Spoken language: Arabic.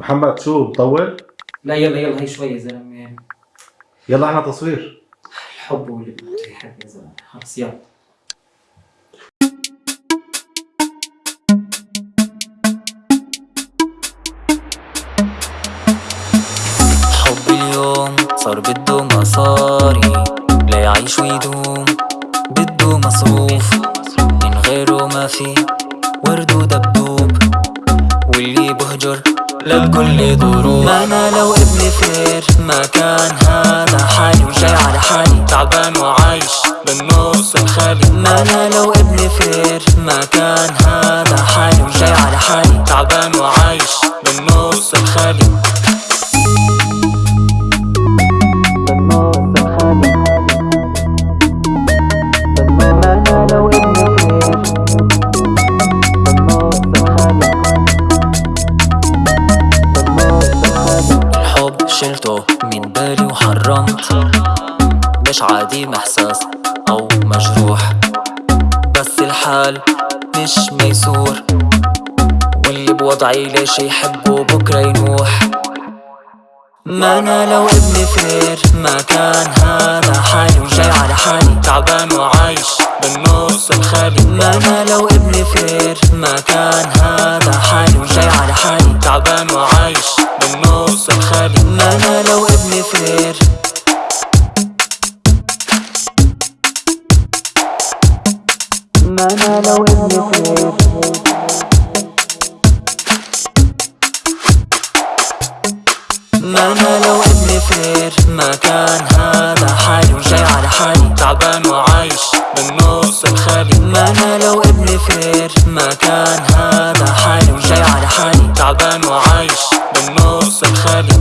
محمد شو بطول؟ لا يلا يلا هي شوي يا زلمة. يعني يلا إحنا تصوير. الحب واللي يحب يا زلمة. خلص يلا. حب اليوم صار بده مصاري لا يعيش ويدوم. بده مصروف من غيره ما في ورد ودبدوب. واللي بهجر للكل ظروف. ما أنا لو ابني فير ما كان هذا حالي وجاي على حالي. تعبان وعايش بالنص الخالي. ما أنا لو ابني فير ما كان هذا حالي وجاي على حالي. تعبان وعايش بالنص الخالي. شلته من بالي وحرمت. مش عادي محساس أو مجروح. بس الحال مش ميسور. واللي بوضعي ليش يحبه بكرة ينوح. ما أنا لو ابن وزير ما كان هذا حالي. وجاي على حالي تعبان وعايش بالنص الخالي ما أنا لو ابن وزير. ما كان هذا حالي وجاي على حالي. تعبان وعايش بالنص الخالي. ما أنا لو ابن وزير. ما أنا لو ابن وزير. ما أنا لو ابن وزير. ما كان وعايش بالنص الخالي ما أنا لو ابن وزير ما كان هذا حالي وجاي على حالي. تعبان وعايش بالنص الخالي